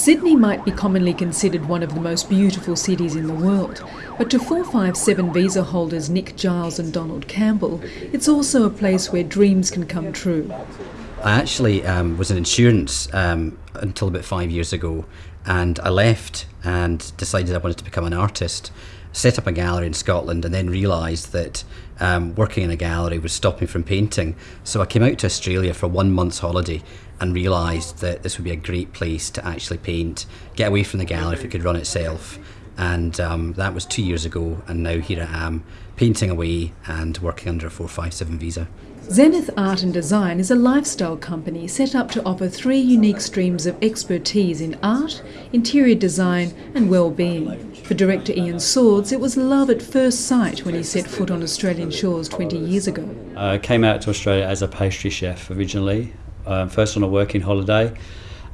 Sydney might be commonly considered one of the most beautiful cities in the world, but to 457 visa holders Nick Giles and Donald Campbell, it's also a place where dreams can come true. I actually um, was in insurance um, until about five years ago, and I left and decided I wanted to become an artist. set up a gallery in Scotland, and then realised that um, working in a gallery was stopping from painting. So I came out to Australia for one month's holiday and realised that this would be a great place to actually paint, get away from the gallery if it could run itself. And um, that was two years ago, and now here I am, painting away and working under a 457 visa. Zenith Art and Design is a lifestyle company set up to offer three unique streams of expertise in art, interior design, and well-being. For director Ian Swords, it was love at first sight when he set foot on Australian shores 20 years ago. I came out to Australia as a pastry chef originally, um, first on a working holiday,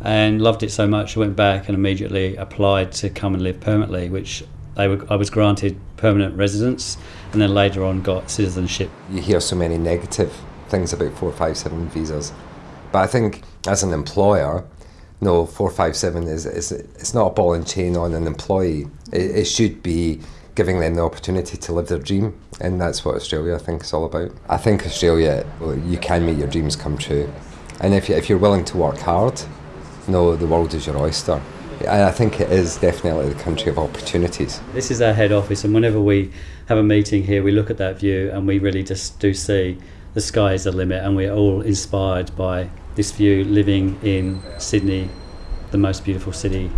and loved it so much I went back and immediately applied to come and live permanently, which I was granted permanent residence and then later on got citizenship. You hear so many negative things about 457 visas, but I think as an employer, no, 457 is, is it's not a ball and chain on an employee. It, it should be giving them the opportunity to live their dream, and that's what Australia I think is all about. I think Australia, well, you can make your dreams come true, and if, you, if you're willing to work hard, no, the world is your oyster. And I think it is definitely the country of opportunities. This is our head office, and whenever we have a meeting here, we look at that view and we really just do see the sky is the limit, and we're all inspired by this view living in Sydney, the most beautiful city